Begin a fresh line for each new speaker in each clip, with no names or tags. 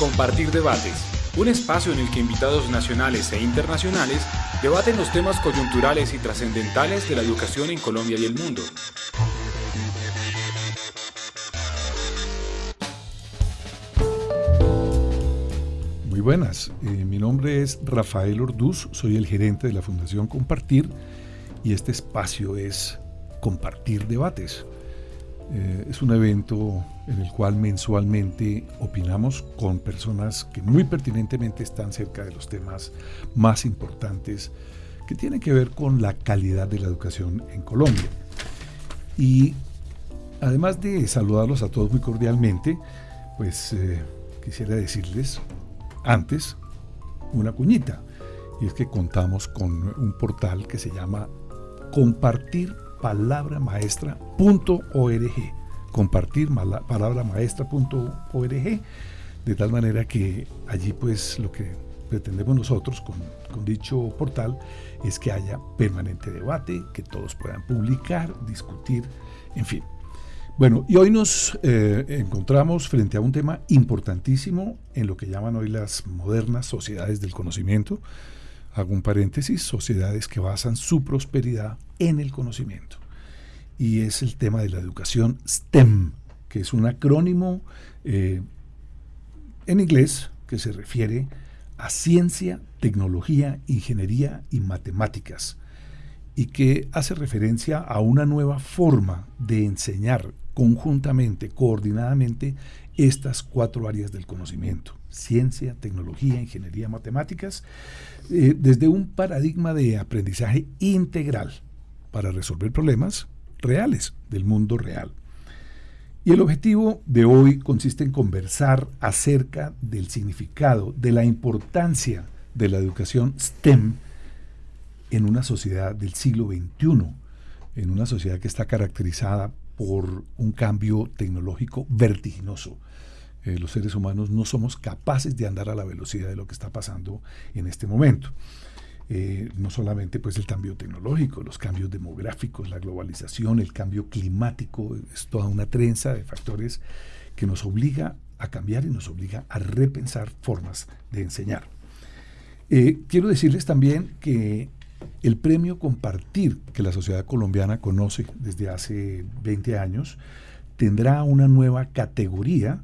Compartir Debates, un espacio en el que invitados nacionales e internacionales debaten los temas coyunturales y trascendentales de la educación en Colombia y el mundo.
Muy buenas, eh, mi nombre es Rafael Orduz, soy el gerente de la Fundación Compartir y este espacio es Compartir Debates. Eh, es un evento en el cual mensualmente opinamos con personas que muy pertinentemente están cerca de los temas más importantes que tienen que ver con la calidad de la educación en Colombia. Y además de saludarlos a todos muy cordialmente, pues eh, quisiera decirles antes una cuñita. Y es que contamos con un portal que se llama Compartir palabramaestra.org. Compartir palabramaestra.org. De tal manera que allí pues lo que pretendemos nosotros con, con, dicho portal es que haya permanente debate, que todos puedan publicar, discutir, en fin. Bueno, y hoy nos eh, encontramos frente a un tema importantísimo en lo que llaman hoy las modernas sociedades del conocimiento, hago un paréntesis, sociedades que basan su prosperidad en el conocimiento. Y es el tema de la educación STEM, que es un acrónimo eh, en inglés que se refiere a ciencia, tecnología, ingeniería y matemáticas, y que hace referencia a una nueva forma de enseñar conjuntamente, coordinadamente, estas cuatro áreas del conocimiento, ciencia, tecnología, ingeniería, matemáticas, eh, desde un paradigma de aprendizaje integral para resolver problemas reales del mundo real. Y el objetivo de hoy consiste en conversar acerca del significado, de la importancia de la educación STEM en una sociedad del siglo XXI, en una sociedad que está caracterizada por un cambio tecnológico vertiginoso. Eh, los seres humanos no somos capaces de andar a la velocidad de lo que está pasando en este momento. Eh, no solamente pues el cambio tecnológico, los cambios demográficos, la globalización, el cambio climático, es toda una trenza de factores que nos obliga a cambiar y nos obliga a repensar formas de enseñar. Eh, quiero decirles también que el premio Compartir, que la sociedad colombiana conoce desde hace 20 años, tendrá una nueva categoría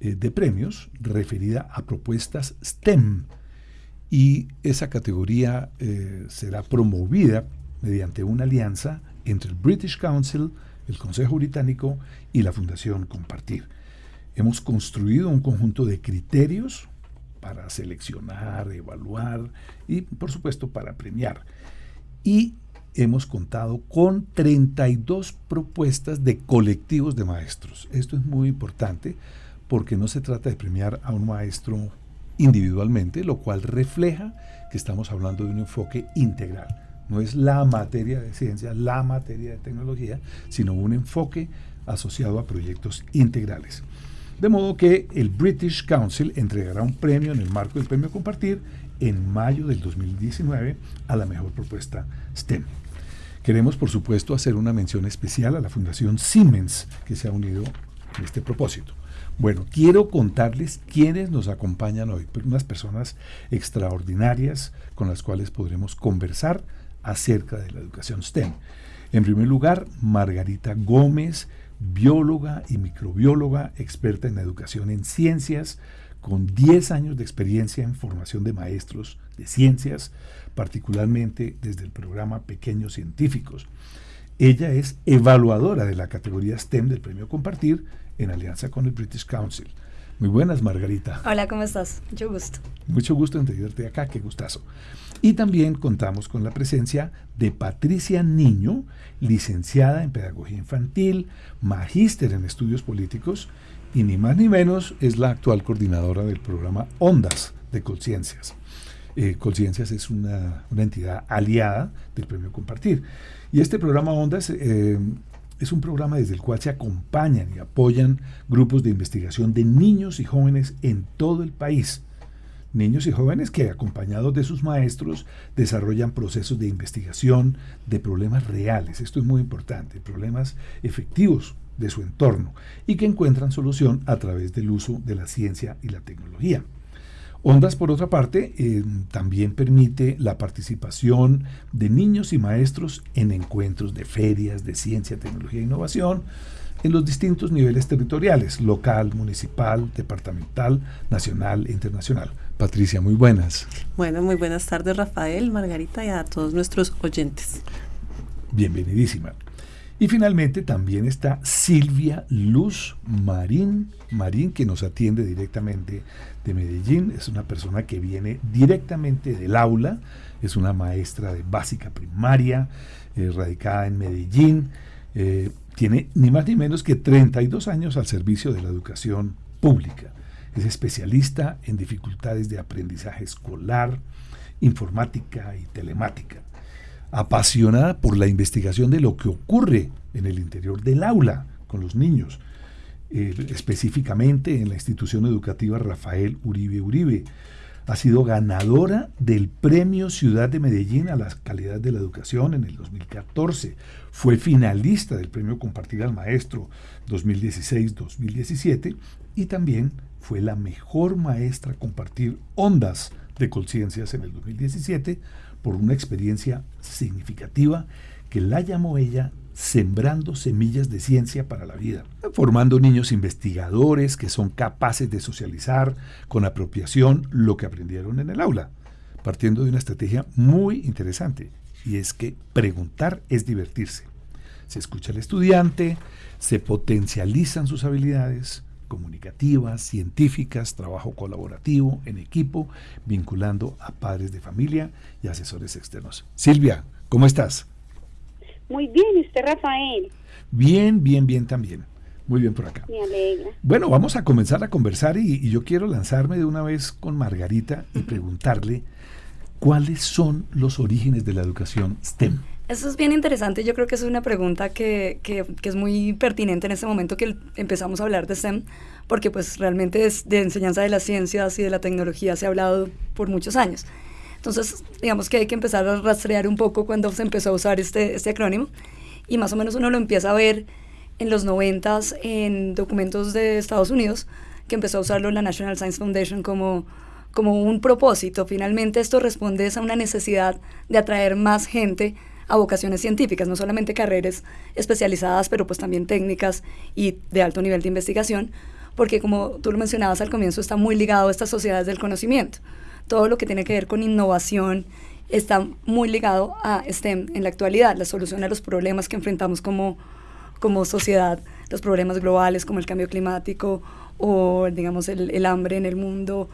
de premios referida a propuestas STEM. Y esa categoría eh, será promovida mediante una alianza entre el British Council, el Consejo Británico y la Fundación Compartir. Hemos construido un conjunto de criterios para seleccionar, evaluar y por supuesto para premiar. Y hemos contado con 32 propuestas de colectivos de maestros. Esto es muy importante porque no se trata de premiar a un maestro individualmente, lo cual refleja que estamos hablando de un enfoque integral. No es la materia de ciencia, la materia de tecnología, sino un enfoque asociado a proyectos integrales. De modo que el British Council entregará un premio en el marco del premio Compartir en mayo del 2019 a la mejor propuesta STEM. Queremos, por supuesto, hacer una mención especial a la Fundación Siemens, que se ha unido en este propósito. Bueno, quiero contarles quiénes nos acompañan hoy, pues unas personas extraordinarias con las cuales podremos conversar acerca de la educación STEM. En primer lugar, Margarita Gómez, bióloga y microbióloga, experta en educación en ciencias, con 10 años de experiencia en formación de maestros de ciencias, particularmente desde el programa Pequeños Científicos. Ella es evaluadora de la categoría STEM del Premio Compartir en alianza con el British Council. Muy buenas, Margarita.
Hola, ¿cómo estás? Mucho gusto.
Mucho gusto en tenerte acá, qué gustazo. Y también contamos con la presencia de Patricia Niño, licenciada en Pedagogía Infantil, magíster en Estudios Políticos y ni más ni menos es la actual coordinadora del programa Ondas de Colciencias. Eh, Colciencias es una, entidad aliada del Premio Compartir. Y este programa Ondas eh, es un programa desde el cual se acompañan y apoyan grupos de investigación de niños y jóvenes en todo el país niños y jóvenes que, acompañados de sus maestros, desarrollan procesos de investigación de problemas reales. Esto es muy importante, problemas efectivos de su entorno y que encuentran solución a través del uso de la ciencia y la tecnología. Ondas, por otra parte, eh, también permite la participación de niños y maestros en encuentros de ferias de ciencia, tecnología e innovación en los distintos niveles territoriales, local, municipal, departamental, nacional e internacional. Patricia, muy buenas.
Bueno, muy buenas tardes Rafael, Margarita y a todos nuestros oyentes.
Bienvenidísima. Y finalmente también está Silvia Luz Marín, Marín que nos atiende directamente de Medellín. Es una persona que viene directamente del aula, es una maestra de básica primaria, eh, radicada en Medellín. Eh, tiene ni más ni menos que 32 años al servicio de la educación pública. Es especialista en dificultades de aprendizaje escolar, informática y telemática apasionada por la investigación de lo que ocurre en el interior del aula con los niños, eh, específicamente en la institución educativa Rafael Uribe Uribe. Ha sido ganadora del Premio Ciudad de Medellín a la calidad de la educación en el 2014. Fue finalista del Premio Compartir al Maestro 2016-2017 y también fue la mejor maestra a compartir ondas de conciencias en el 2017 por una experiencia significativa que la llamó ella sembrando semillas de ciencia para la vida, formando niños investigadores que son capaces de socializar con apropiación lo que aprendieron en el aula, partiendo de una estrategia muy interesante, y es que preguntar es divertirse. Se escucha al estudiante, se potencializan sus habilidades, comunicativas, científicas, trabajo colaborativo, en equipo, vinculando a padres de familia y asesores externos. Silvia, ¿cómo estás?
Muy bien, ¿y usted, Rafael?
Bien, bien, bien también. Muy bien por acá.
Me alegra.
Bueno, vamos a comenzar a conversar y, y yo quiero lanzarme de una vez con Margarita y preguntarle cuáles son los orígenes de la educación STEM.
Eso es bien interesante. Yo creo que es una pregunta que, que, es muy pertinente en este momento que empezamos a hablar de STEM, porque pues realmente es de enseñanza de las ciencias y de la tecnología se ha hablado por muchos años. Entonces, digamos que hay que empezar a rastrear un poco cuando se empezó a usar este, este acrónimo y más o menos uno lo empieza a ver en los noventas en documentos de Estados Unidos, que empezó a usarlo la National Science Foundation como, como un propósito. Finalmente esto responde a una necesidad de atraer más gente a vocaciones científicas, no solamente carreras especializadas, pero pues también técnicas y de alto nivel de investigación, porque como tú lo mencionabas al comienzo, está muy ligado a estas sociedades del conocimiento. Todo lo que tiene que ver con innovación está muy ligado a STEM en la actualidad, la solución a los problemas que enfrentamos como, como sociedad, los problemas globales como el cambio climático o digamos el, el hambre en el mundo,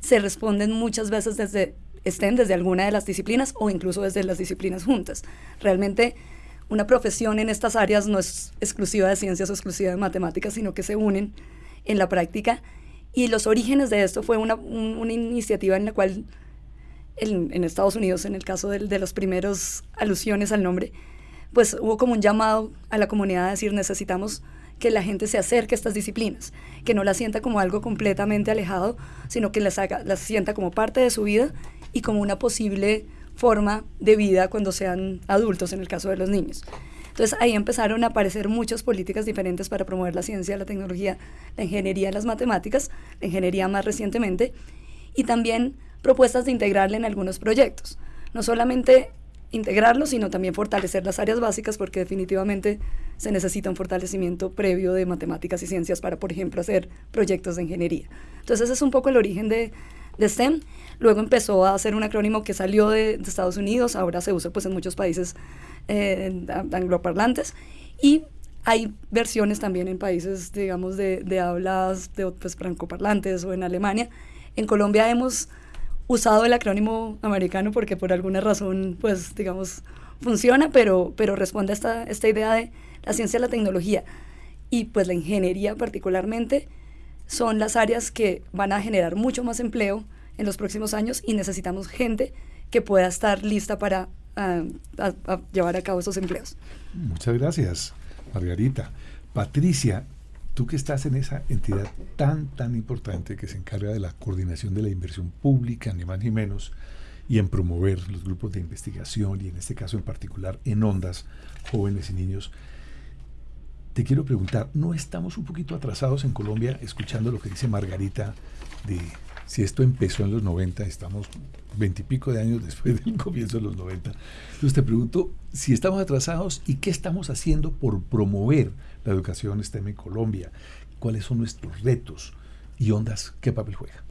se responden muchas veces desde estén desde alguna de las disciplinas o incluso desde las disciplinas juntas. Realmente una profesión en estas áreas no es exclusiva de ciencias o exclusiva de matemáticas, sino que se unen en la práctica. Y los orígenes de esto fue una, una iniciativa en la cual en, en, Estados Unidos, en el caso de, de los primeros alusiones al nombre, pues hubo como un llamado a la comunidad a decir necesitamos que la gente se acerque a estas disciplinas, que no las sienta como algo completamente alejado, sino que las, haga, las sienta como parte de su vida y como una posible forma de vida cuando sean adultos, en el caso de los niños. Entonces ahí empezaron a aparecer muchas políticas diferentes para promover la ciencia, la tecnología, la ingeniería, las matemáticas, la ingeniería más recientemente, y también propuestas de integrarle en algunos proyectos. No solamente integrarlo, sino también fortalecer las áreas básicas, porque definitivamente se necesita un fortalecimiento previo de matemáticas y ciencias para, por ejemplo, hacer proyectos de ingeniería. Entonces ese es un poco el origen de, de STEM. Luego empezó a ser un acrónimo que salió de, de Estados Unidos, ahora se usa pues en muchos países eh, angloparlantes y hay versiones también en países, digamos, de, de hablas de pues, francoparlantes o en Alemania. En Colombia hemos usado el acrónimo americano porque por alguna razón, pues, digamos, funciona, pero, pero responde a esta, esta idea de la ciencia la tecnología y pues la ingeniería particularmente son las áreas que van a generar mucho más empleo en los próximos años y necesitamos gente que pueda estar lista para uh, a, a llevar a cabo esos empleos.
Muchas gracias, Margarita. Patricia, tú que estás en esa entidad tan, tan importante que se encarga de la coordinación de la inversión pública, ni más ni menos, y en promover los grupos de investigación y en este caso en particular en ondas, jóvenes y niños, te quiero preguntar, ¿no estamos un poquito atrasados en Colombia escuchando lo que dice Margarita de si esto empezó en los 90, estamos veintipico de años después del comienzo de los 90. Entonces te pregunto si estamos atrasados y qué estamos haciendo por promover la educación STEM en Colombia, cuáles son nuestros retos y ondas, qué papel juega.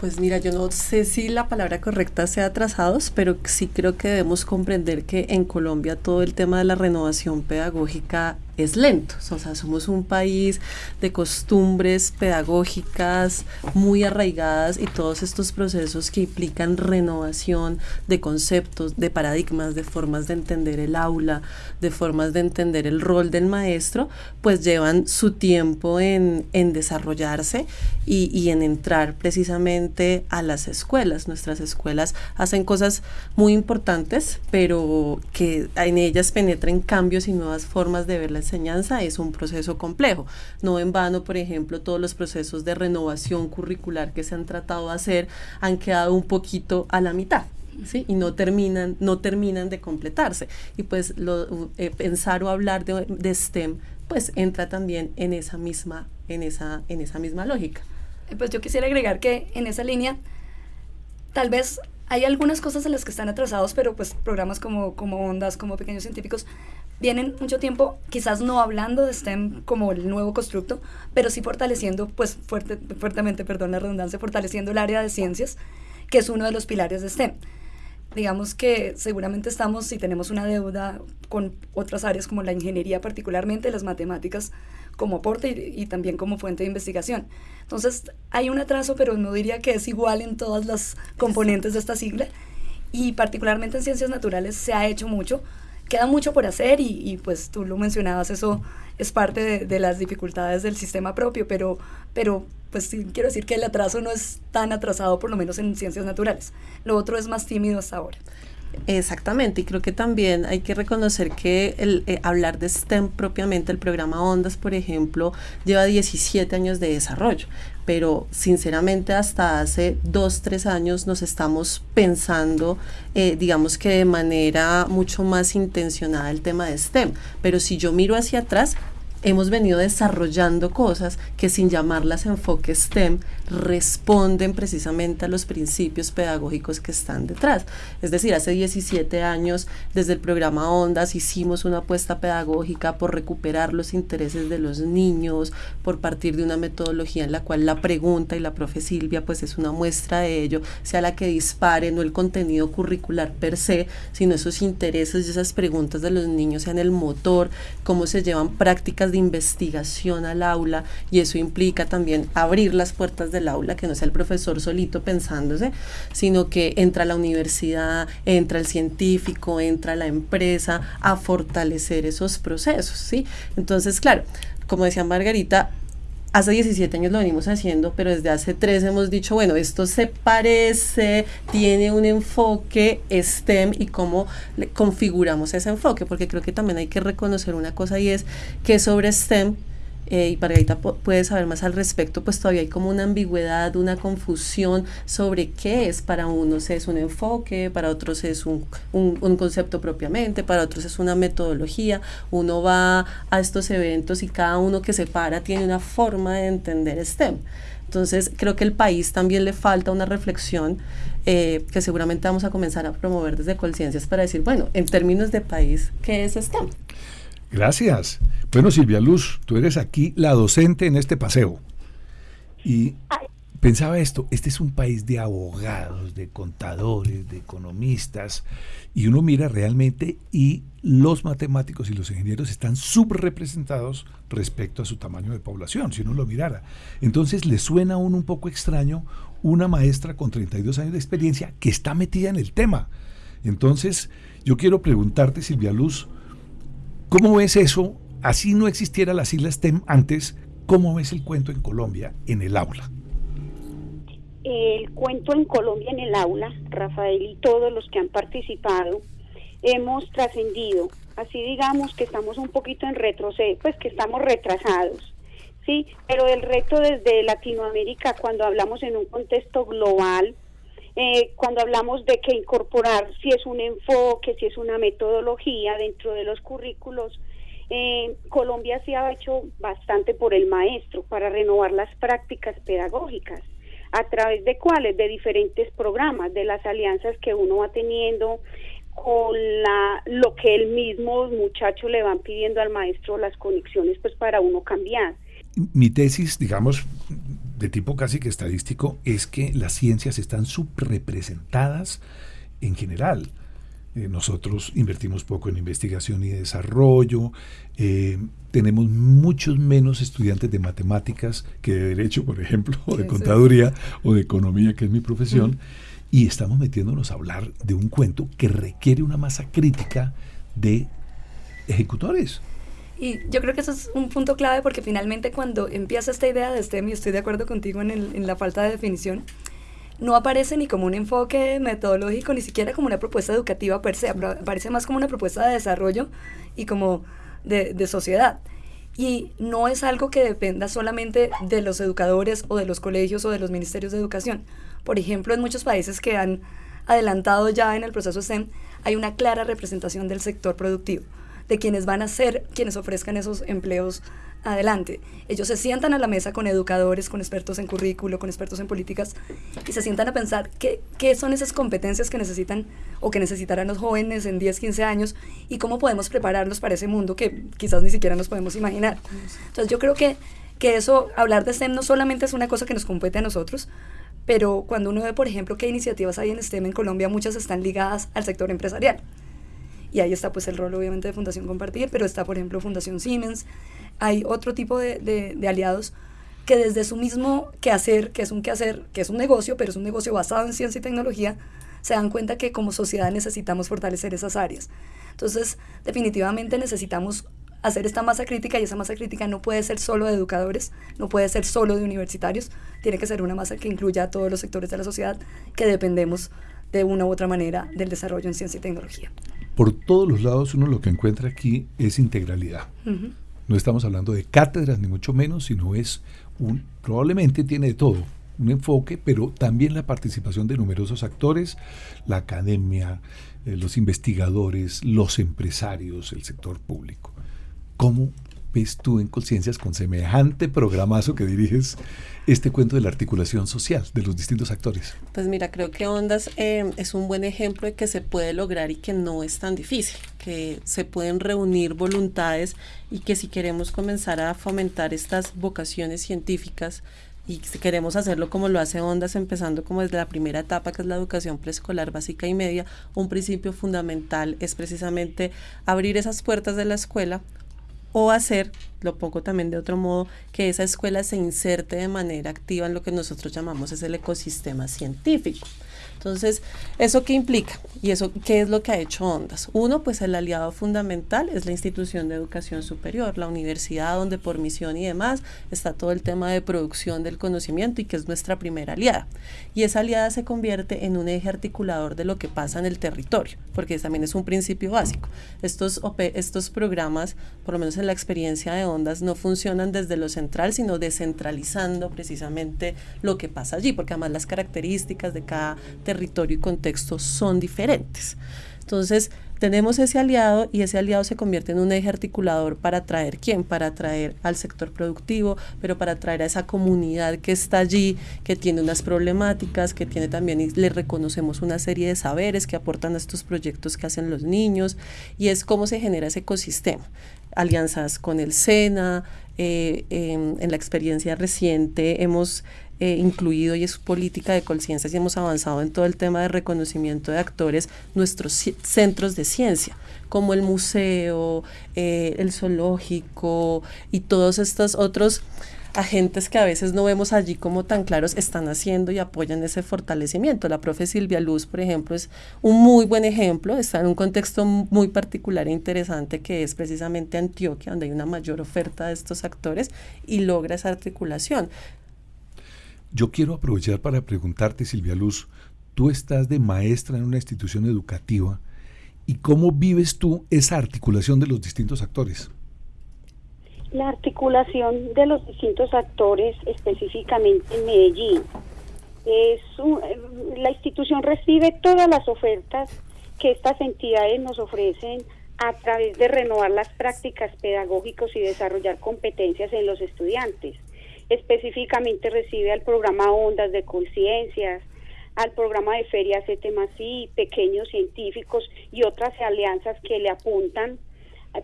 Pues mira, yo no sé si la palabra correcta sea atrasados, pero sí creo que debemos comprender que en Colombia todo el tema de la renovación pedagógica es lento. O sea, somos un país de costumbres pedagógicas muy arraigadas y todos estos procesos que implican renovación de conceptos, de paradigmas, de formas de entender el aula, de formas de entender el rol del maestro, pues llevan su tiempo en, en desarrollarse y, y en entrar precisamente a las escuelas. Nuestras escuelas hacen cosas muy importantes, pero que en ellas penetren cambios y nuevas formas de ver la enseñanza es un proceso complejo. No en vano, por ejemplo, todos los procesos de renovación curricular que se han tratado de hacer han quedado un poquito a la mitad. ¿Sí? y no terminan, no terminan de completarse. Y pues lo, eh, pensar o hablar de, de, STEM pues entra también en esa misma, en esa, en esa misma lógica.
Pues yo quisiera agregar que en esa línea, tal vez hay algunas cosas en las que están atrasados, pero pues programas como, como Ondas, como Pequeños Científicos, vienen mucho tiempo, quizás no hablando de STEM como el nuevo constructo, pero sí fortaleciendo, pues fuerte, fuertemente, perdón la redundancia, fortaleciendo el área de ciencias, que es uno de los pilares de STEM. Digamos que seguramente estamos, si tenemos una deuda con otras áreas como la ingeniería, particularmente las matemáticas, como aporte y, y, también como fuente de investigación. Entonces, hay un atraso, pero no diría que es igual en todas las componentes de esta sigla. Y particularmente en ciencias naturales se ha hecho mucho, queda mucho por hacer y, y, pues tú lo mencionabas, eso es parte de, de, las dificultades del sistema propio, pero, pero pues quiero decir que el atraso no es tan atrasado, por lo menos en ciencias naturales. Lo otro es más tímido hasta ahora.
Exactamente, y creo que también hay que reconocer que eh, hablar de STEM propiamente, el programa Ondas, por ejemplo, lleva 17 años de desarrollo, pero sinceramente hasta hace dos, tres años nos estamos pensando, eh, digamos que de manera mucho más intencionada el tema de STEM, pero si yo miro hacia atrás, hemos venido desarrollando cosas que sin llamarlas enfoque STEM responden precisamente a los principios pedagógicos que están detrás. Es decir, hace 17 años desde el programa Ondas hicimos una apuesta pedagógica por recuperar los intereses de los niños, por partir de una metodología en la cual la pregunta y la profe Silvia pues es una muestra de ello, sea la que dispare no el contenido curricular per se, sino esos intereses y esas preguntas de los niños sean el motor, cómo se llevan prácticas investigación al aula y eso implica también abrir las puertas del aula, que no sea el profesor solito pensándose, sino que entra la universidad, entra el científico, entra la empresa a fortalecer esos procesos, ¿sí? Entonces, claro, como decía Margarita, hace 17 años lo venimos haciendo, pero desde hace 3 hemos dicho, bueno, esto se parece, tiene un enfoque STEM y cómo configuramos ese enfoque, porque creo que también hay que reconocer una cosa y es que sobre STEM eh, y Margarita puede saber más al respecto, pues todavía hay como una ambigüedad, una confusión sobre qué es para unos es un enfoque, para otros es un, un, un, concepto propiamente, para otros es una metodología. Uno va a estos eventos y cada uno que se para tiene una forma de entender STEM. Entonces creo que el país también le falta una reflexión eh, que seguramente vamos a comenzar a promover desde Colciencias para decir, bueno, en términos de país, ¿qué es STEM?
Gracias. Bueno, Silvia Luz, tú eres aquí la docente en este paseo. Y pensaba esto, este es un país de abogados, de contadores, de economistas, y uno mira realmente y los matemáticos y los ingenieros están subrepresentados respecto a su tamaño de población, si uno lo mirara. Entonces le suena a uno un poco extraño una maestra con 32 años de experiencia que está metida en el tema. Entonces, yo quiero preguntarte, Silvia Luz, ¿Cómo ves eso? Así no existiera las islas TEM antes, ¿cómo ves el cuento en Colombia en el aula?
El cuento en Colombia en el aula, Rafael y todos los que han participado, hemos trascendido. Así digamos que estamos un poquito en retroceso, pues que estamos retrasados. Sí, pero el reto desde Latinoamérica, cuando hablamos en un contexto global, eh, cuando hablamos de que incorporar si es un enfoque, si es una metodología dentro de los currículos, Eh, Colombia se ha hecho bastante por el maestro para renovar las prácticas pedagógicas. ¿A través de cuáles? De diferentes programas, de las alianzas que uno va teniendo con la, lo que el mismo muchacho le van pidiendo al maestro, las conexiones, pues para uno cambiar.
Mi tesis, digamos, de tipo casi que estadístico, es que las ciencias están subrepresentadas en general. Eh, nosotros invertimos poco en investigación y desarrollo, eh, tenemos muchos menos estudiantes de matemáticas que de derecho, por ejemplo, o de contaduría o de economía, que es mi profesión, y estamos metiéndonos a hablar de un cuento que requiere una masa crítica de ejecutores.
Y yo creo que eso es un punto clave porque finalmente cuando empieza esta idea de STEM, y estoy de acuerdo contigo en, en la falta de definición, no aparece ni como un enfoque metodológico, ni siquiera como una propuesta educativa per se, aparece más como una propuesta de desarrollo y como de, de sociedad. Y no es algo que dependa solamente de los educadores o de los colegios o de los ministerios de educación. Por ejemplo, en muchos países que han adelantado ya en el proceso STEM, hay una clara representación del sector productivo, de quienes van a ser quienes ofrezcan esos empleos adelante. Ellos se sientan a la mesa con educadores, con expertos en currículo, con expertos en políticas y se sientan a pensar qué, qué son esas competencias que necesitan o que necesitarán los jóvenes en 10, 15 años y cómo podemos prepararlos para ese mundo que quizás ni siquiera nos podemos imaginar. Entonces yo creo que, que eso, hablar de STEM no solamente es una cosa que nos compete a nosotros, pero cuando uno ve, por ejemplo, qué iniciativas hay en STEM en Colombia, muchas están ligadas al sector empresarial. Y ahí está pues el rol obviamente de Fundación Compartir, pero está por ejemplo Fundación Siemens, hay otro tipo de, de, aliados que desde su mismo quehacer, que es un quehacer, que es un negocio, pero es un negocio basado en ciencia y tecnología, se dan cuenta que como sociedad necesitamos fortalecer esas áreas. Entonces, definitivamente necesitamos hacer esta masa crítica y esa masa crítica no puede ser solo de educadores, no puede ser solo de universitarios, tiene que ser una masa que incluya a todos los sectores de la sociedad que dependemos de una u otra manera del desarrollo en ciencia y tecnología.
Por todos los lados uno lo que encuentra aquí es integralidad. No estamos hablando de cátedras ni mucho menos, sino es un, probablemente tiene de todo, un enfoque, pero también la participación de numerosos actores, la academia, eh, los investigadores, los empresarios, el sector público. ¿Cómo ves tú en Conciencias con semejante programazo que diriges este cuento de la articulación social de los distintos actores?
Pues mira, creo que Ondas eh, es un buen ejemplo de que se puede lograr y que no es tan difícil, que se pueden reunir voluntades y que si queremos comenzar a fomentar estas vocaciones científicas, y si queremos hacerlo como lo hace Ondas, empezando como desde la primera etapa, que es la educación preescolar básica y media, un principio fundamental es precisamente abrir esas puertas de la escuela o hacer, lo pongo también de otro modo, que esa escuela se inserte de manera activa en lo que nosotros llamamos es el ecosistema científico. Entonces, ¿eso qué implica? ¿Y eso qué es lo que ha hecho Ondas? Uno, pues el aliado fundamental es la institución de educación superior, la universidad donde por misión y demás está todo el tema de producción del conocimiento y que es nuestra primera aliada. Y esa aliada se convierte en un eje articulador de lo que pasa en el territorio, porque también es un principio básico. Estos, estos programas, por lo menos en la experiencia de Ondas, no funcionan desde lo central, sino descentralizando precisamente lo que pasa allí, porque además las características de cada territorio y contexto son diferentes. Entonces, tenemos ese aliado y ese aliado se convierte en un eje articulador para atraer quién, para atraer al sector productivo, pero para atraer a esa comunidad que está allí, que tiene unas problemáticas, que tiene también y le reconocemos una serie de saberes que aportan a estos proyectos que hacen los niños y es cómo se genera ese ecosistema. Alianzas con el SENA, eh, en la experiencia reciente hemos eh, incluido y es política de conciencia y hemos avanzado en todo el tema de reconocimiento de actores, nuestros centros de ciencia, como el museo, eh, el zoológico y todos estos otros agentes que a veces no vemos allí como tan claros están haciendo y apoyan ese fortalecimiento. La profe Silvia Luz, por ejemplo, es un muy buen ejemplo, está en un contexto muy particular e interesante que es precisamente Antioquia, donde hay una mayor oferta de estos actores y logra esa articulación.
Yo quiero aprovechar para preguntarte, Silvia Luz, tú estás de maestra en una institución educativa y cómo vives tú esa articulación de los distintos actores.
La articulación de los distintos actores, específicamente en Medellín, es la institución recibe todas las ofertas que estas entidades nos ofrecen a través de renovar las prácticas pedagógicas y desarrollar competencias en los estudiantes. Específicamente recibe al programa Ondas de Conciencias, al programa de ferias y pequeños científicos y otras alianzas que le apuntan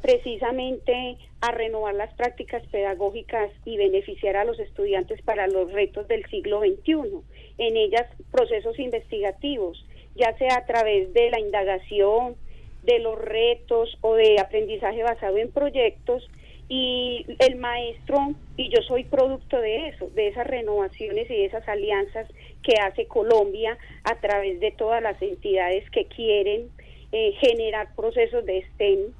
precisamente a renovar las prácticas pedagógicas y beneficiar a los estudiantes para los retos del siglo XXI. En ellas, procesos investigativos, ya sea a través de la indagación, de los retos o de aprendizaje basado en proyectos, y el maestro, y yo soy producto de eso, de esas renovaciones y de esas alianzas que hace Colombia a través de todas las entidades que quieren eh, generar procesos de STEM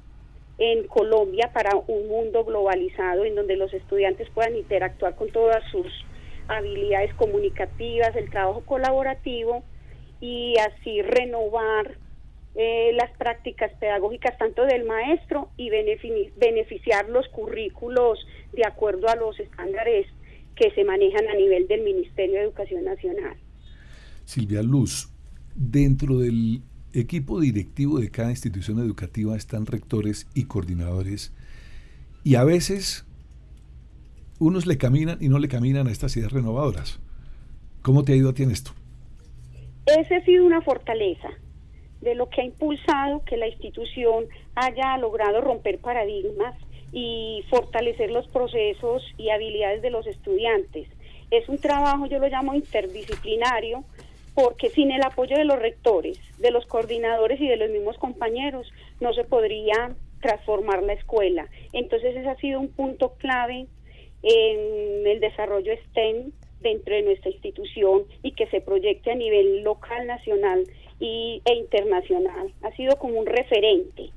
en Colombia para un mundo globalizado en donde los estudiantes puedan interactuar con todas sus habilidades comunicativas, el trabajo colaborativo y así renovar eh, las prácticas pedagógicas tanto del maestro y beneficiar los currículos de acuerdo a los estándares que se manejan a nivel del Ministerio de Educación Nacional.
Silvia Luz, dentro del equipo directivo de cada institución educativa están rectores y coordinadores y a veces unos le caminan y no le caminan a estas ideas renovadoras. ¿Cómo te ha ido a ti en esto?
Esa ha sido una fortaleza de lo que ha impulsado que la institución haya logrado romper paradigmas y fortalecer los procesos y habilidades de los estudiantes. Es un trabajo, yo lo llamo interdisciplinario, porque sin el apoyo de los rectores, de los coordinadores y de los mismos compañeros, no se podría transformar la escuela. Entonces ese ha sido un punto clave en el desarrollo STEM dentro de nuestra institución y que se proyecte a nivel local, nacional y, e internacional. Ha sido como un referente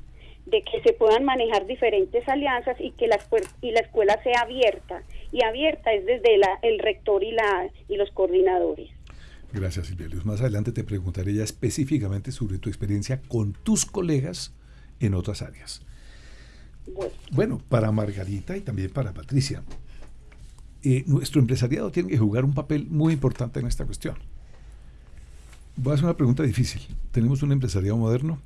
de que se puedan manejar diferentes alianzas y que la, y la escuela sea abierta. Y abierta es desde la, el rector y, la, y los coordinadores.
Gracias, Silvia Luz. Más adelante te preguntaré ya específicamente sobre tu experiencia con tus colegas en otras áreas. Bueno, para Margarita y también para Patricia, eh, nuestro empresariado tiene que jugar un papel muy importante en esta cuestión. Voy a hacer una pregunta difícil. ¿Tenemos un empresariado moderno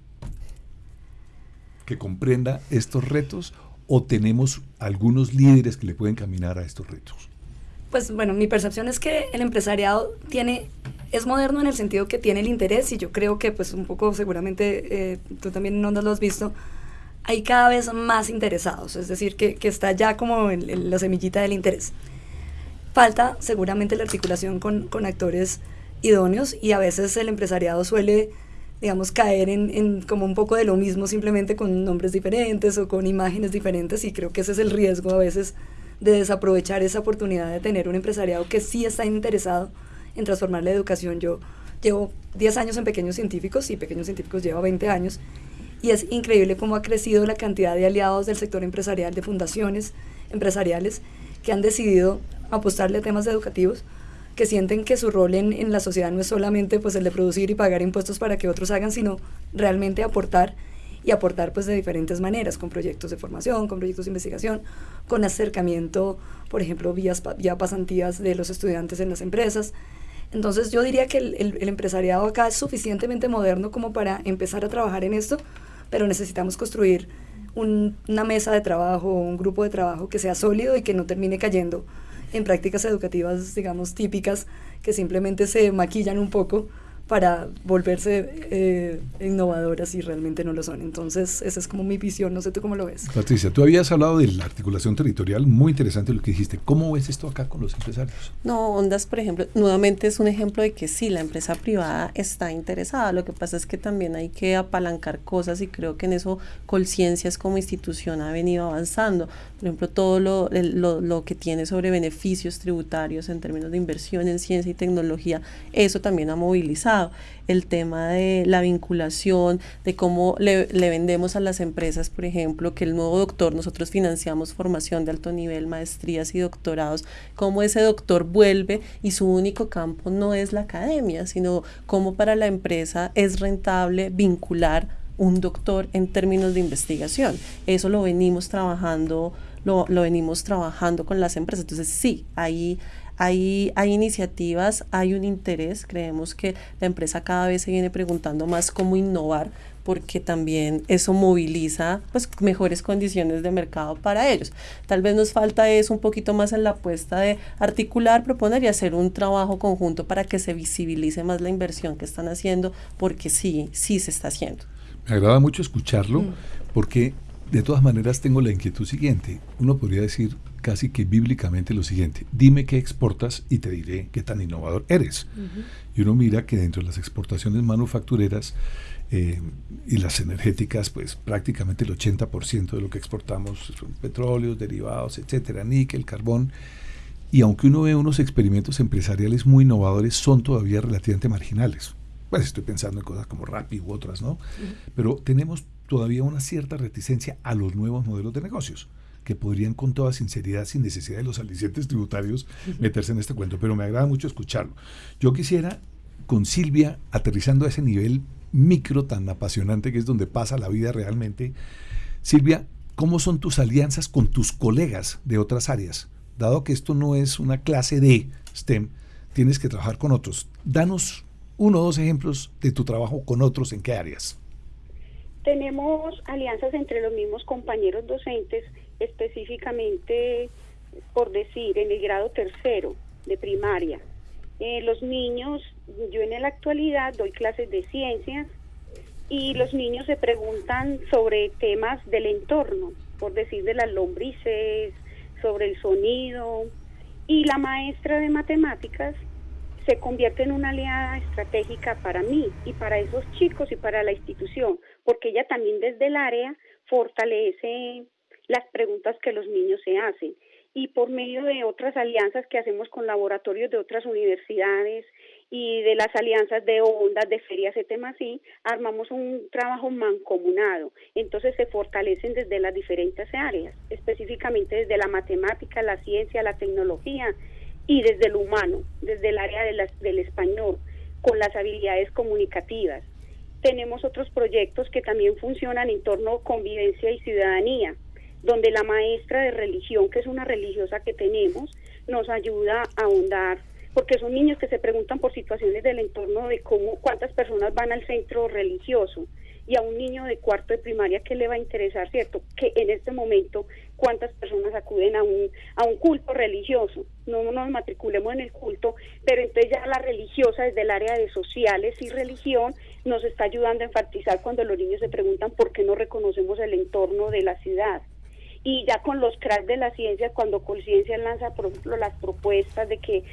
que comprenda estos retos o tenemos algunos líderes que le pueden caminar a estos retos?
Pues bueno, mi percepción es que el empresariado tiene es moderno en el sentido que tiene el interés y yo creo que pues un poco seguramente eh, tú también Ondas lo has visto, hay cada vez más interesados, es decir, que, que está ya como en, la semillita del interés. Falta seguramente la articulación con, con, actores idóneos y a veces el empresariado suele, digamos, caer en, en, como un poco de lo mismo, simplemente con nombres diferentes o con imágenes diferentes y creo que ese es el riesgo a veces de desaprovechar esa oportunidad de tener un empresariado que sí está interesado en transformar la educación. Yo llevo 10 años en Pequeños Científicos y Pequeños Científicos lleva 20 años y es increíble cómo ha crecido la cantidad de aliados del sector empresarial, de fundaciones empresariales que han decidido apostarle a temas educativos, que sienten que su rol en, en, la sociedad no es solamente pues el de producir y pagar impuestos para que otros hagan, sino realmente aportar y aportar pues de diferentes maneras, con proyectos de formación, con proyectos de investigación, con acercamiento, por ejemplo, vías, vía pasantías de los estudiantes en las empresas. Entonces yo diría que el, empresariado acá es suficientemente moderno como para empezar a trabajar en esto, pero necesitamos construir una mesa de trabajo, un grupo de trabajo que sea sólido y que no termine cayendo en prácticas educativas, digamos, típicas, que simplemente se maquillan un poco para volverse eh, innovadoras y realmente no lo son. Entonces, esa es como mi visión, no sé tú cómo lo ves.
Patricia, tú habías hablado de la articulación territorial, muy interesante lo que dijiste. ¿Cómo ves esto acá con los empresarios?
No, Ondas, por ejemplo, nuevamente es un ejemplo de que sí, la empresa privada está interesada. Lo que pasa es que también hay que apalancar cosas y creo que en eso Colciencias como institución ha venido avanzando. Por ejemplo, todo lo, lo, lo que tiene sobre beneficios tributarios en términos de inversión en ciencia y tecnología, eso también ha movilizado el tema de la vinculación, de cómo le, vendemos a las empresas, por ejemplo, que el nuevo doctor, nosotros financiamos formación de alto nivel, maestrías y doctorados, cómo ese doctor vuelve y su único campo no es la academia, sino cómo para la empresa es rentable vincular un doctor en términos de investigación. Eso lo venimos trabajando, lo, lo venimos trabajando con las empresas. Entonces, sí, ahí hay, hay iniciativas, hay un interés, creemos que la empresa cada vez se viene preguntando más cómo innovar porque también eso moviliza pues mejores condiciones de mercado para ellos. Tal vez nos falta eso un poquito más en la apuesta de articular, proponer y hacer un trabajo conjunto para que se visibilice más la inversión que están haciendo, porque sí, sí se está haciendo.
Me agrada mucho escucharlo, mm. porque de todas maneras tengo la inquietud siguiente. Uno podría decir casi que bíblicamente lo siguiente, dime qué exportas y te diré qué tan innovador eres. Y uno mira que dentro de las exportaciones manufactureras eh, y las energéticas, pues prácticamente el 80% de lo que exportamos son petróleos, derivados, etcétera, níquel, carbón. Y aunque uno ve unos experimentos empresariales muy innovadores, son todavía relativamente marginales. Pues estoy pensando en cosas como Rappi u otras, ¿no? Pero tenemos todavía una cierta reticencia a los nuevos modelos de negocios que podrían con toda sinceridad, sin necesidad de los alicientes tributarios, meterse en este cuento. Pero me agrada mucho escucharlo. Yo quisiera, con Silvia, aterrizando a ese nivel micro tan apasionante que es donde pasa la vida realmente, Silvia, ¿cómo son tus alianzas con tus colegas de otras áreas? Dado que esto no es una clase de STEM, tienes que trabajar con otros. Danos uno o dos ejemplos de tu trabajo con otros, ¿en qué áreas?
Tenemos alianzas entre los mismos compañeros docentes, específicamente, por decir, en el grado tercero de primaria. Eh, los niños, yo en la actualidad doy clases de ciencias y los niños se preguntan sobre temas del entorno, por decir de las lombrices, sobre el sonido, y la maestra de matemáticas se convierte en una aliada estratégica para mí y para esos chicos y para la institución, porque ella también desde el área fortalece las preguntas que los niños se hacen y por medio de otras alianzas que hacemos con laboratorios de otras universidades y de las alianzas de ondas, de ferias, así, armamos un trabajo mancomunado. Entonces se fortalecen desde las diferentes áreas, específicamente desde la matemática, la ciencia, la tecnología y desde el humano, desde el área del español, con las habilidades comunicativas. Tenemos otros proyectos que también funcionan en torno a convivencia y ciudadanía, donde la maestra de religión, que es una religiosa que tenemos, nos ayuda a ahondar, porque son niños que se preguntan por situaciones del entorno de cómo, cuántas personas van al centro religioso y a un niño de cuarto de primaria que le va a interesar, ¿cierto? Que en este momento cuántas personas acuden a un, a un culto religioso. No nos matriculemos en el culto, pero entonces ya la religiosa desde el área de sociales y religión nos está ayudando a enfatizar cuando los niños se preguntan por qué no reconocemos el entorno de la ciudad y ya con los cracks de la ciencia, cuando Conciencia lanza, por ejemplo, las propuestas de que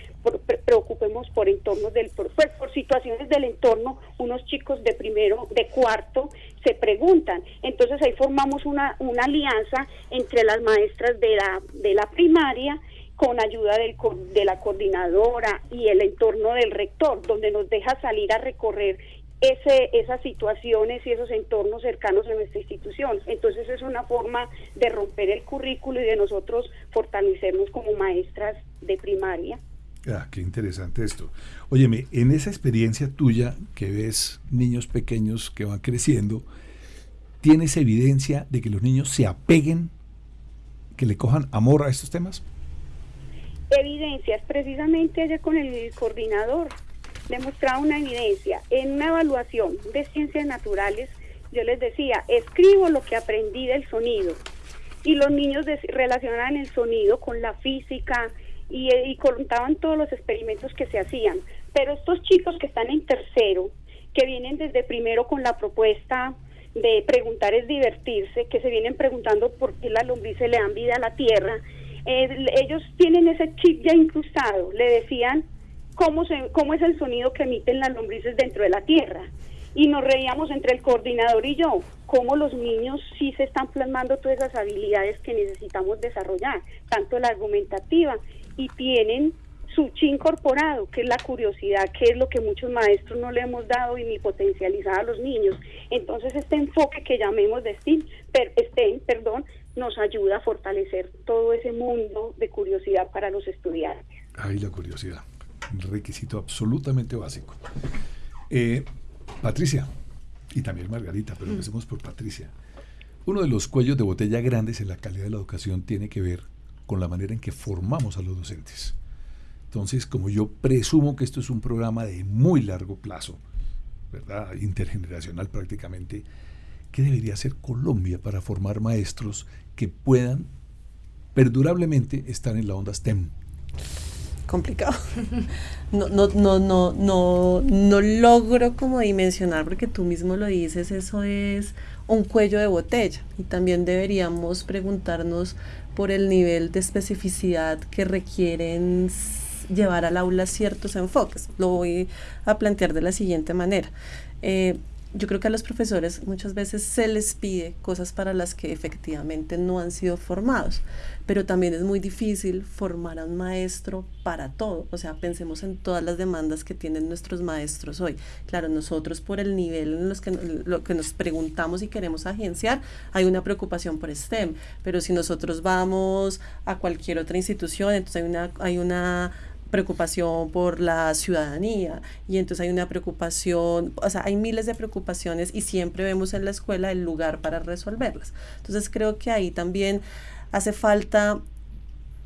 preocupemos por entornos del, pues, por situaciones del entorno, unos chicos de primero, de cuarto, se preguntan. Entonces ahí formamos una, una alianza entre las maestras de la, de la primaria con ayuda del, de la coordinadora y el entorno del rector, donde nos deja salir a recorrer ese, esas situaciones y esos entornos cercanos a nuestra institución. Entonces es una forma de romper el currículo y de nosotros fortalecernos como maestras de primaria.
Ah, qué interesante esto. Óyeme, en esa experiencia tuya que ves niños pequeños que van creciendo, ¿tienes evidencia de que los niños se apeguen, que le cojan amor a estos temas?
Evidencias, precisamente ayer con el coordinador demostrado una evidencia. En una evaluación de ciencias naturales, yo les decía, escribo lo que aprendí del sonido. Y los niños relacionaban el sonido con la física y, y contaban todos los experimentos que se hacían. Pero estos chicos que están en tercero, que vienen desde primero con la propuesta de preguntar es divertirse, que se vienen preguntando por qué las lombrices le dan vida a la tierra, eh, ellos tienen ese chip ya incrustado. Le decían, cómo, se, cómo es el sonido que emiten las lombrices dentro de la tierra. Y nos reíamos entre el coordinador y yo, cómo los niños sí se están plasmando todas esas habilidades que necesitamos desarrollar, tanto la argumentativa, y tienen su chi incorporado, que es la curiosidad, que es lo que muchos maestros no le hemos dado y ni potencializado a los niños. Entonces este enfoque que llamemos de STEM, per, STEM perdón, nos ayuda a fortalecer todo ese mundo de curiosidad para los estudiantes.
Ay, la curiosidad requisito absolutamente básico. Eh, Patricia, y también Margarita, pero mm. empecemos por Patricia. Uno de los cuellos de botella grandes en la calidad de la educación tiene que ver con la manera en que formamos a los docentes. Entonces, como yo presumo que esto es un programa de muy largo plazo, ¿verdad? intergeneracional prácticamente, ¿qué debería hacer Colombia para formar maestros que puedan perdurablemente estar en la onda STEM?
Complicado. No, no, no, no, no, no logro como dimensionar, porque tú mismo lo dices, eso es un cuello de botella. Y también deberíamos preguntarnos por el nivel de especificidad que requieren llevar al aula ciertos enfoques. Lo voy a plantear de la siguiente manera. Eh, yo creo que a los profesores muchas veces se les pide cosas para las que efectivamente no han sido formados, pero también es muy difícil formar a un maestro para todo. O sea, pensemos en todas las demandas que tienen nuestros maestros hoy. Claro, nosotros por el nivel en los que, lo que nos preguntamos y queremos agenciar, hay una preocupación por STEM, pero si nosotros vamos a cualquier otra institución, entonces hay una, hay una preocupación por la ciudadanía y entonces hay una preocupación, o sea, hay miles de preocupaciones y siempre vemos en la escuela el lugar para resolverlas. Entonces creo que ahí también hace falta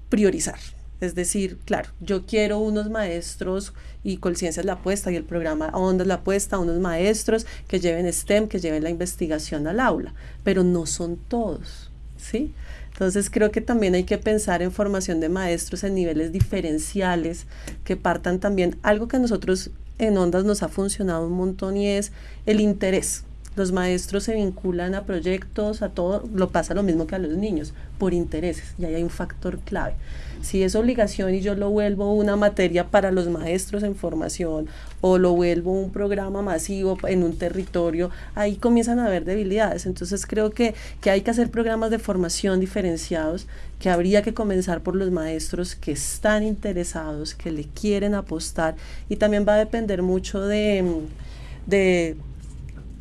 priorizar. Es decir, claro, yo quiero unos maestros y Colciencia es la apuesta y el programa Onda la apuesta, unos maestros que lleven STEM, que lleven la investigación al aula, pero no son todos, ¿sí? Entonces creo que también hay que pensar en formación de maestros en niveles diferenciales que partan también algo que a nosotros en Ondas nos ha funcionado un montón y es el interés. Los maestros se vinculan a proyectos, a todo, lo pasa lo mismo que a los niños, por intereses, y ahí hay un factor clave. Si es obligación y yo lo vuelvo una materia para los maestros en formación o lo vuelvo un programa masivo en un territorio, ahí comienzan a haber debilidades. Entonces creo que, que hay que hacer programas de formación diferenciados, que habría que comenzar por los maestros que están interesados, que le quieren apostar y también va a depender mucho de, de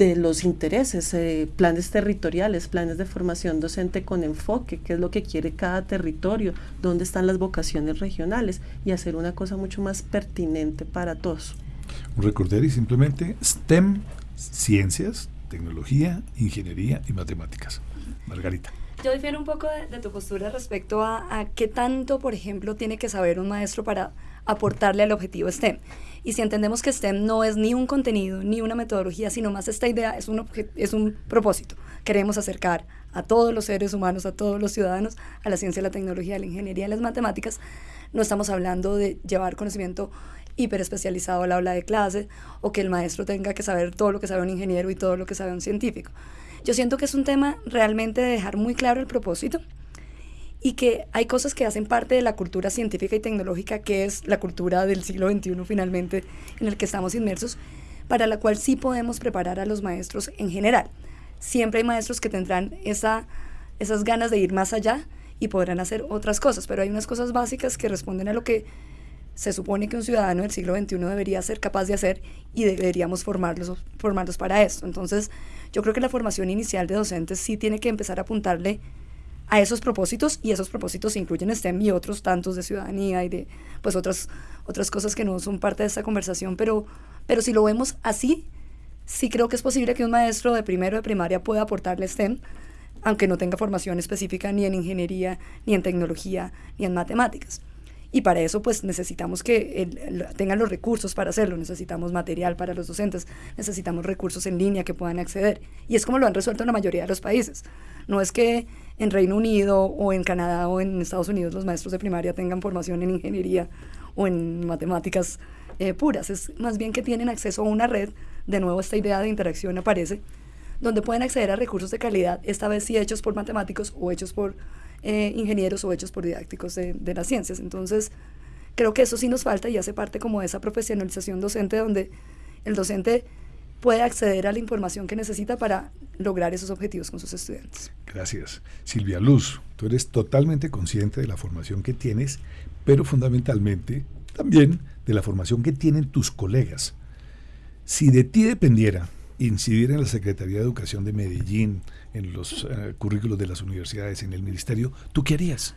de los intereses, eh, planes territoriales, planes de formación docente con enfoque, qué es lo que quiere cada territorio, dónde están las vocaciones regionales y hacer una cosa mucho más pertinente para todos.
Recordar y simplemente STEM, ciencias, tecnología, ingeniería y matemáticas. Margarita.
Yo difiero un poco de, tu postura respecto a, a, qué tanto, por ejemplo, tiene que saber un maestro para aportarle al objetivo STEM. Y si entendemos que STEM no es ni un contenido, ni una metodología, sino más esta idea, es un, es un propósito. Queremos acercar a todos los seres humanos, a todos los ciudadanos, a la ciencia, la tecnología, la ingeniería las matemáticas. No estamos hablando de llevar conocimiento hiperespecializado al aula de clase o que el maestro tenga que saber todo lo que sabe un ingeniero y todo lo que sabe un científico. Yo siento que es un tema realmente de dejar muy claro el propósito y que hay cosas que hacen parte de la cultura científica y tecnológica, que es la cultura del siglo XXI finalmente en el que estamos inmersos, para la cual sí podemos preparar a los maestros en general. Siempre hay maestros que tendrán esa, esas ganas de ir más allá y podrán hacer otras cosas, pero hay unas cosas básicas que responden a lo que se supone que un ciudadano del siglo XXI debería ser capaz de hacer y deberíamos formarlos, formarlos para esto. Entonces, yo creo que la formación inicial de docentes sí tiene que empezar a apuntarle a esos propósitos y esos propósitos incluyen STEM y otros tantos de ciudadanía y de pues otras, otras cosas que no son parte de esta conversación, pero, pero si lo vemos así, sí creo que es posible que un maestro de primero de primaria pueda aportarle STEM, aunque no tenga formación específica ni en ingeniería, ni en tecnología, ni en matemáticas. Y para eso pues necesitamos que tengan los recursos para hacerlo, necesitamos material para los docentes, necesitamos recursos en línea que puedan acceder. Y es como lo han resuelto en la mayoría de los países. No es que en Reino Unido o en Canadá o en Estados Unidos los maestros de primaria tengan formación en ingeniería o en matemáticas eh, puras, es más bien que tienen acceso a una red, de nuevo esta idea de interacción aparece, donde pueden acceder a recursos de calidad, esta vez sí hechos por matemáticos o hechos por eh, ingenieros o hechos por didácticos de, de, las ciencias. Entonces, creo que eso sí nos falta y hace parte como de esa profesionalización docente donde el docente puede acceder a la información que necesita para lograr esos objetivos con sus estudiantes.
Gracias. Silvia Luz, tú eres totalmente consciente de la formación que tienes, pero fundamentalmente también de la formación que tienen tus colegas. Si de ti dependiera incidir en la Secretaría de Educación de Medellín, en los uh, currículos de las universidades, en el ministerio, ¿tú qué harías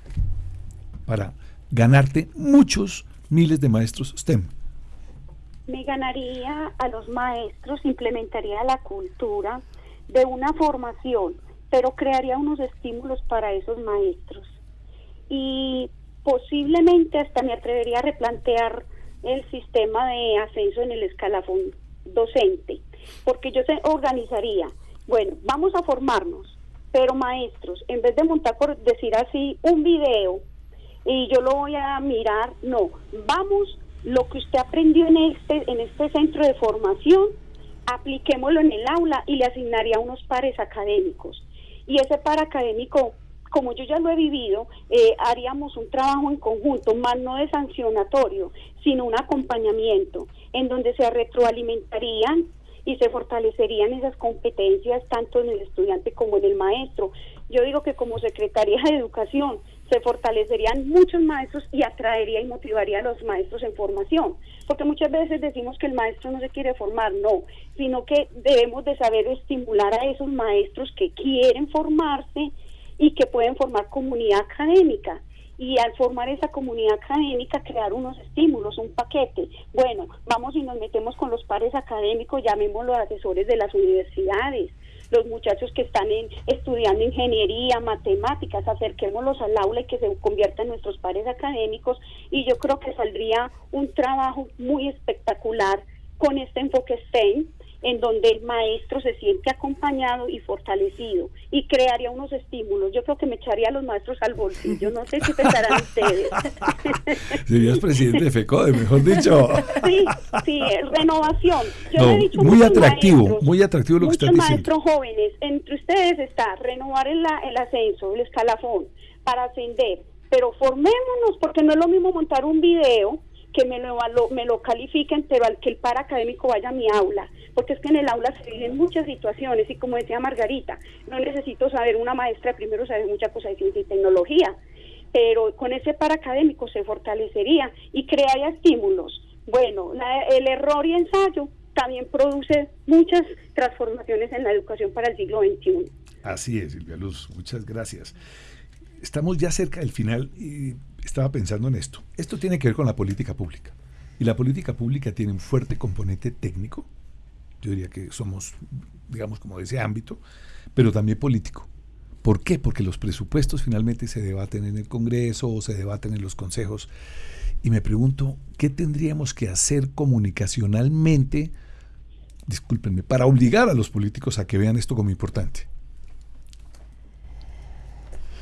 para ganarte muchos miles de maestros STEM?
Me ganaría a los maestros, implementaría la cultura de una formación, pero crearía unos estímulos para esos maestros. Y posiblemente hasta me atrevería a replantear el sistema de ascenso en el escalafón docente porque yo se organizaría, bueno, vamos a formarnos, pero maestros, en vez de montar, por decir así, un video y yo lo voy a mirar, no, vamos, lo que usted aprendió en este, en este centro de formación, apliquémoslo en el aula y le asignaría unos pares académicos. Y ese par académico, como yo ya lo he vivido, eh, haríamos un trabajo en conjunto, más no de sancionatorio, sino un acompañamiento, en donde se retroalimentarían y se fortalecerían esas competencias tanto en el estudiante como en el maestro. Yo digo que como Secretaría de Educación se fortalecerían muchos maestros y atraería y motivaría a los maestros en formación, porque muchas veces decimos que el maestro no se quiere formar, no, sino que debemos de saber estimular a esos maestros que quieren formarse y que pueden formar comunidad académica. Y al formar esa comunidad académica crear unos estímulos, un paquete. Bueno, vamos y nos metemos con los pares académicos, llamémoslo asesores de las universidades, los muchachos que están en, estudiando ingeniería, matemáticas, acerquémoslos al aula y que se conviertan en nuestros pares académicos. Y yo creo que saldría un trabajo muy espectacular con este enfoque STEM en donde el maestro se siente acompañado y fortalecido y crearía unos estímulos. Yo creo que me echaría a los maestros al bolsillo. No sé qué pensarán ustedes.
Serías presidente de FECODE, mejor dicho.
Sí, sí, renovación.
Yo he dicho muy atractivo, muy atractivo lo que están diciendo.
maestros jóvenes, entre ustedes está renovar el, el ascenso, el escalafón, para ascender. Pero formémonos, porque no es lo mismo montar un video que me lo, me lo califiquen, pero al que el par académico vaya a mi aula, porque es que en el aula se viven muchas situaciones y como decía Margarita, no necesito saber una maestra, primero saber mucha cosa de ciencia y tecnología, pero con ese par académico se fortalecería y crearía estímulos. Bueno, el error y ensayo también produce muchas transformaciones en la educación para el siglo XXI.
Así es, Silvia Luz, muchas gracias. Estamos ya cerca del final estaba pensando en esto. Esto tiene que ver con la política pública. Y la política pública tiene un fuerte componente técnico. Yo diría que somos, digamos, como de ese ámbito, pero también político. ¿Por qué? Porque los presupuestos finalmente se debaten en el Congreso o se debaten en los consejos. Y me pregunto, ¿qué tendríamos que hacer comunicacionalmente, discúlpenme, para obligar a los políticos a que vean esto como importante?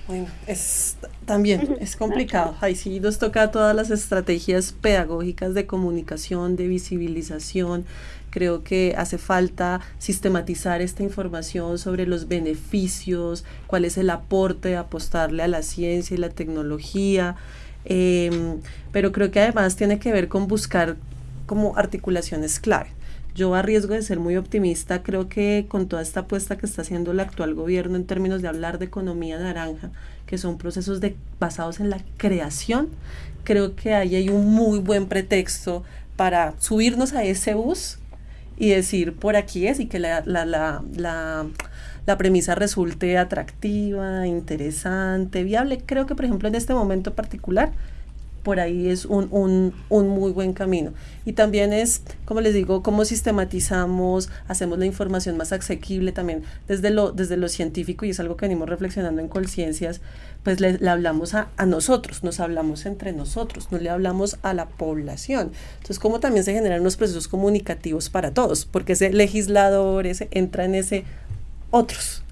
Bueno, es también es complicado. Ahí sí nos toca todas las estrategias pedagógicas de comunicación, de visibilización. Creo que hace falta sistematizar esta información sobre los beneficios, cuál es el aporte de apostarle a la ciencia y la tecnología. Em, pero creo que además tiene que ver con buscar como articulaciones clave. Yo a de ser muy optimista, creo que con toda esta apuesta que está haciendo el actual gobierno en términos de hablar de economía naranja, que son procesos basados en la creación, creo que ahí hay un muy buen pretexto para subirnos a ese bus y decir por aquí es y que la, la, la, la, la premisa resulte atractiva, interesante, viable. Creo que, por ejemplo, en este momento particular, por ahí es un, un, un, muy buen camino. Y también es, como les digo, cómo sistematizamos, hacemos la información más asequible también desde lo, desde lo científico, y es algo que venimos reflexionando en Conciencias, pues le, hablamos a, a, nosotros, nos hablamos entre nosotros, no le hablamos a la población. Entonces, cómo también se generan unos procesos comunicativos para todos, porque ese legislador entra en ese otros.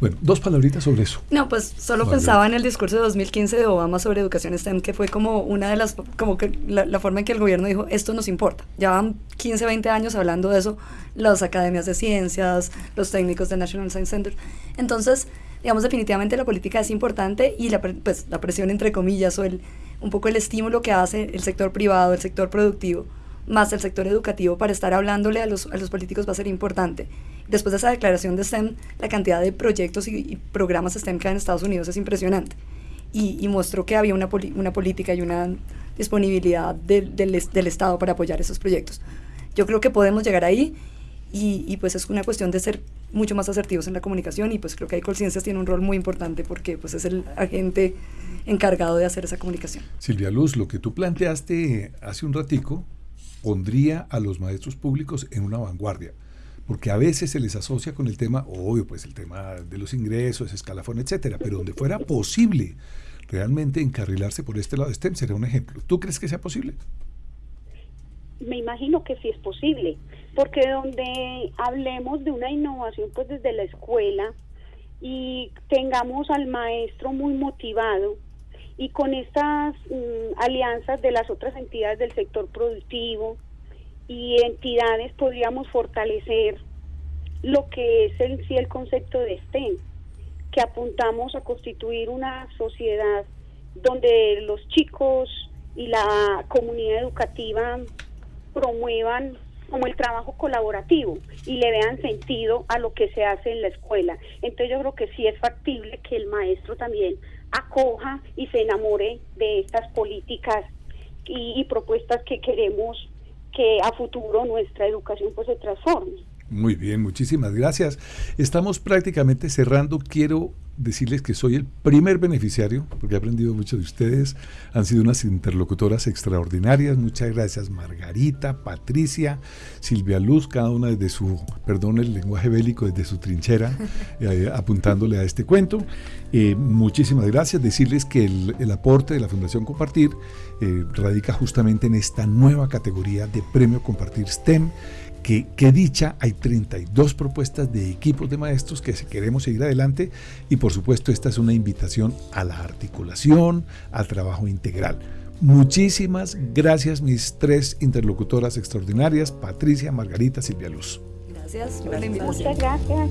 Bueno, dos palabritas sobre eso.
No, pues solo pensaba en el discurso de 2015 de Obama sobre educación STEM, que fue como una de las, como que la, forma en que el gobierno dijo, esto nos importa. Ya van 15, 20 años hablando de eso, las academias de ciencias, los técnicos del National Science Center. Entonces, digamos, definitivamente la política es importante y la, pues, la presión, entre comillas, o el, un poco el estímulo que hace el sector privado, el sector productivo, más el sector educativo para estar hablándole a los, a los políticos va a ser importante. Después de esa declaración de STEM, la cantidad de proyectos y, programas STEM que hay en Estados Unidos es impresionante. Y, mostró que había una, una política y una disponibilidad del, del, Estado para apoyar esos proyectos. Yo creo que podemos llegar ahí y, y, pues es una cuestión de ser mucho más asertivos en la comunicación y pues creo que ahí Colciencias tiene un rol muy importante porque pues es el agente encargado de hacer esa comunicación.
Silvia Luz, lo que tú planteaste hace un ratico pondría a los maestros públicos en una vanguardia, porque a veces se les asocia con el tema, obvio, pues el tema de los ingresos, escalafón, etcétera, pero donde fuera posible realmente encarrilarse por este lado STEM sería un ejemplo. ¿Tú crees que sea posible?
Me imagino que sí es posible. porque donde hablemos de una innovación pues desde la escuela y tengamos al maestro muy motivado y con estas mm, alianzas de las otras entidades del sector productivo y entidades podríamos fortalecer lo que es en sí el concepto de STEM, que apuntamos a constituir una sociedad donde los chicos y la comunidad educativa promuevan como el trabajo colaborativo y le vean sentido a lo que se hace en la escuela. Entonces yo creo que sí es factible que el maestro también acoja y se enamore de estas políticas y, y propuestas que queremos que a futuro nuestra educación pues se transforme.
Muy bien, muchísimas gracias. Estamos prácticamente cerrando. Quiero decirles que soy el primer beneficiario, porque he aprendido mucho de ustedes. Han sido unas interlocutoras extraordinarias. Muchas gracias Margarita, Patricia, Silvia Luz, cada una desde su, perdón el lenguaje bélico, desde su trinchera, eh, apuntándole a este cuento. Eh, muchísimas gracias. Decirles que el, aporte de la Fundación Compartir eh, radica justamente en esta nueva categoría de Premio Compartir STEM que, dicha, hay 32 propuestas de equipos de maestros que queremos seguir adelante y por supuesto esta es una invitación a la articulación, al trabajo integral. Muchísimas gracias mis tres interlocutoras extraordinarias, Patricia, Margarita, Silvia Luz.
Gracias,
Muchas gracias.